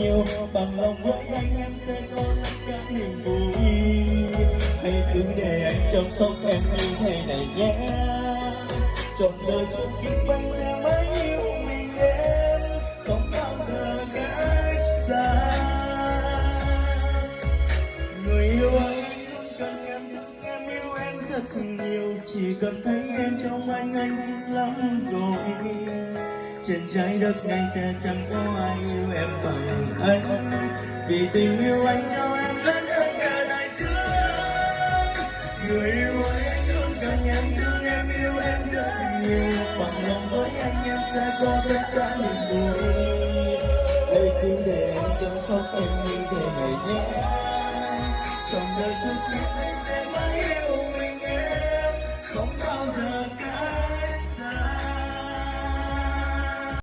nhiều bằng lòng với anh em sẽ có tất cả niềm vui. Hãy cứ để anh chăm sóc em như thế này nhé. Trọn đời suốt kiếp anh sẽ mãi yêu mình em. Không bao giờ cách xa. Người yêu anh luôn cần em thương em yêu em rất nhiều. Chỉ cần thấy em trong anh anh lắm rồi trên trái đất này sẽ chẳng có ai yêu em bằng anh vì tình yêu anh cho em lớn hơn cả đại dương người yêu ơi anh luôn cần em thương em, yêu em rất nhiều. Bằng lòng với anh em sẽ có tất cả niềm vui. Đây cứ để em chăm sóc em như thế này nhé. Trong đời suốt kiếp anh sẽ mãi yêu mình em. Không